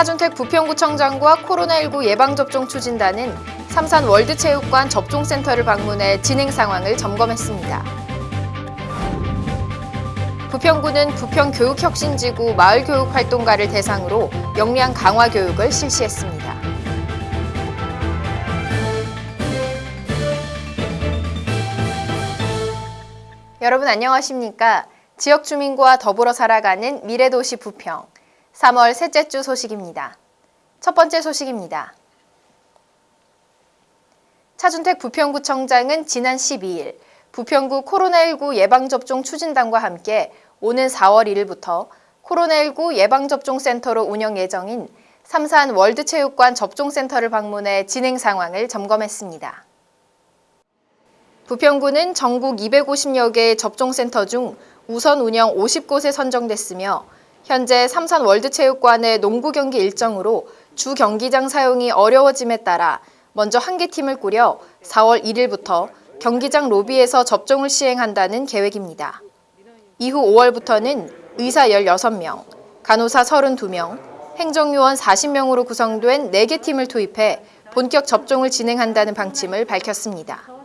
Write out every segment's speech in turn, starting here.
차준택 부평구청장과 코로나19 예방접종 추진단은 삼산 월드체육관 접종센터를 방문해 진행 상황을 점검했습니다. 부평구는 부평교육혁신지구 마을교육활동가를 대상으로 역량 강화 교육을 실시했습니다. 여러분 안녕하십니까? 지역 주민과 더불어 살아가는 미래도시 부평 3월 셋째 주 소식입니다. 첫 번째 소식입니다. 차준택 부평구청장은 지난 12일 부평구 코로나19 예방접종 추진단과 함께 오는 4월 1일부터 코로나19 예방접종센터로 운영 예정인 삼산 월드체육관 접종센터를 방문해 진행 상황을 점검했습니다. 부평구는 전국 250여 개의 접종센터 중 우선 운영 50곳에 선정됐으며 현재 삼산 월드체육관의 농구 경기 일정으로 주 경기장 사용이 어려워짐에 따라 먼저 한 개 팀을 꾸려 4월 1일부터 경기장 로비에서 접종을 시행한다는 계획입니다. 이후 5월부터는 의사 16명, 간호사 32명, 행정요원 40명으로 구성된 4개 팀을 투입해 본격 접종을 진행한다는 방침을 밝혔습니다.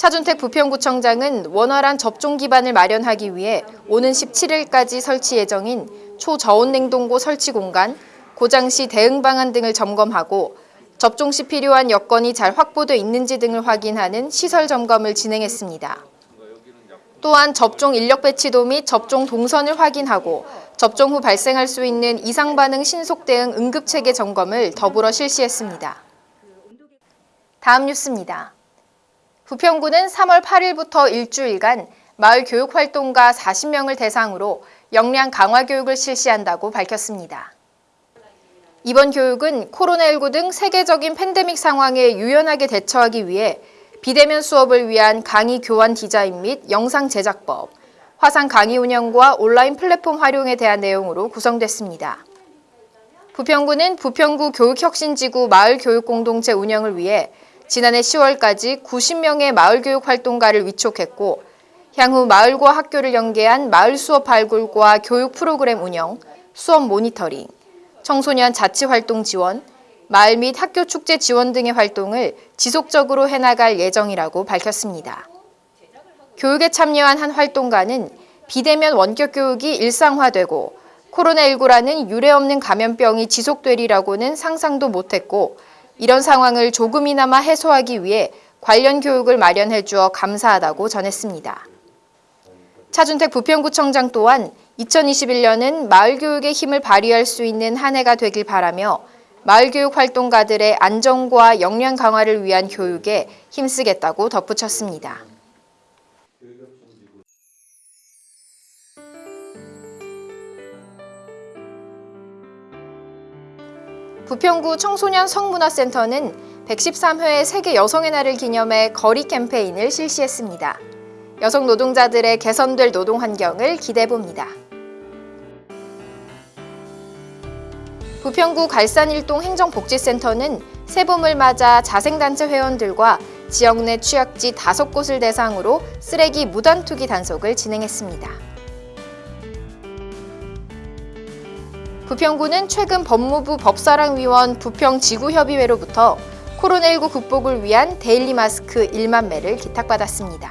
차준택 부평구청장은 원활한 접종 기반을 마련하기 위해 오는 17일까지 설치 예정인 초저온 냉동고 설치 공간, 고장 시 대응 방안 등을 점검하고 접종 시 필요한 여건이 잘 확보돼 있는지 등을 확인하는 시설 점검을 진행했습니다. 또한 접종 인력 배치도 및 접종 동선을 확인하고 접종 후 발생할 수 있는 이상 반응 신속 대응 응급 체계 점검을 더불어 실시했습니다. 다음 뉴스입니다. 부평구는 3월 8일부터 일주일간 마을 교육 활동가 40명을 대상으로 역량 강화 교육을 실시한다고 밝혔습니다. 이번 교육은 코로나19 등 세계적인 팬데믹 상황에 유연하게 대처하기 위해 비대면 수업을 위한 강의 교환 디자인 및 영상 제작법, 화상 강의 운영과 온라인 플랫폼 활용에 대한 내용으로 구성됐습니다. 부평구는 부평구 교육혁신지구 마을교육공동체 운영을 위해 지난해 10월까지 90명의 마을교육 활동가를 위촉했고 향후 마을과 학교를 연계한 마을 수업 발굴과 교육 프로그램 운영, 수업 모니터링, 청소년 자치활동 지원, 마을 및 학교 축제 지원 등의 활동을 지속적으로 해나갈 예정이라고 밝혔습니다. 교육에 참여한 한 활동가는 비대면 원격 교육이 일상화되고 코로나19라는 유례 없는 감염병이 지속되리라고는 상상도 못했고 이런 상황을 조금이나마 해소하기 위해 관련 교육을 마련해 주어 감사하다고 전했습니다. 차준택 부평구청장 또한 2021년은 마을교육의 힘을 발휘할 수 있는 한 해가 되길 바라며 마을교육 활동가들의 안정과 역량 강화를 위한 교육에 힘쓰겠다고 덧붙였습니다. 부평구 청소년 성문화센터는 113회 세계 여성의 날을 기념해 거리 캠페인을 실시했습니다. 여성 노동자들의 개선될 노동 환경을 기대해봅니다. 부평구 갈산일동 행정복지센터는 새봄을 맞아 자생단체 회원들과 지역 내 취약지 5곳을 대상으로 쓰레기 무단 투기 단속을 진행했습니다. 부평구는 최근 법무부 법사랑위원 부평지구협의회로부터 코로나19 극복을 위한 데일리 마스크 1만 매를 기탁받았습니다.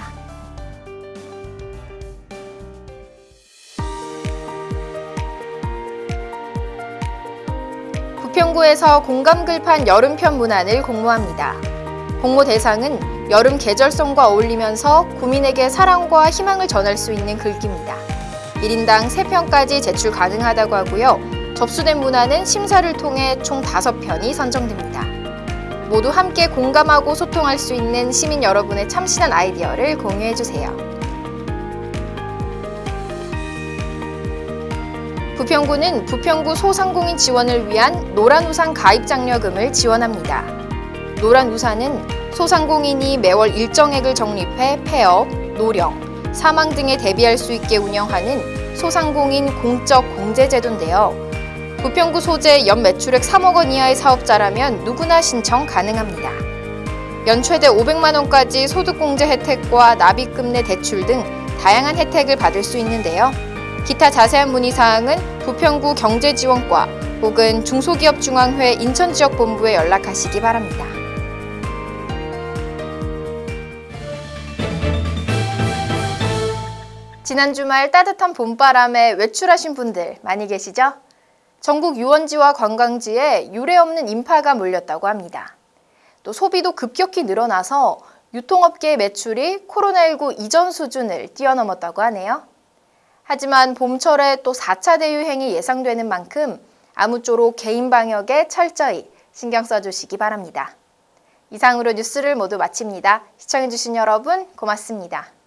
부평구에서 공감글판 여름편 문안을 공모합니다. 공모 대상은 여름 계절성과 어울리면서 구민에게 사랑과 희망을 전할 수 있는 글귀입니다. 1인당 3편까지 제출 가능하다고 하고요. 접수된 문안은 심사를 통해 총 5편이 선정됩니다. 모두 함께 공감하고 소통할 수 있는 시민 여러분의 참신한 아이디어를 공유해주세요. 부평구는 부평구 소상공인 지원을 위한 노란우산 가입 장려금을 지원합니다. 노란우산은 소상공인이 매월 일정액을 적립해 폐업, 노령, 사망 등에 대비할 수 있게 운영하는 소상공인 공적 공제제도인데요. 부평구 소재 연 매출액 3억 원 이하의 사업자라면 누구나 신청 가능합니다. 연 최대 500만 원까지 소득공제 혜택과 납입금 내 대출 등 다양한 혜택을 받을 수 있는데요. 기타 자세한 문의사항은 부평구 경제지원과 혹은 중소기업중앙회 인천지역본부에 연락하시기 바랍니다. 지난 주말 따뜻한 봄바람에 외출하신 분들 많이 계시죠? 전국 유원지와 관광지에 유례 없는 인파가 몰렸다고 합니다. 또 소비도 급격히 늘어나서 유통업계의 매출이 코로나19 이전 수준을 뛰어넘었다고 하네요. 하지만 봄철에 또 4차 대유행이 예상되는 만큼 아무쪼록 개인 방역에 철저히 신경 써주시기 바랍니다. 이상으로 뉴스를 모두 마칩니다. 시청해주신 여러분 고맙습니다.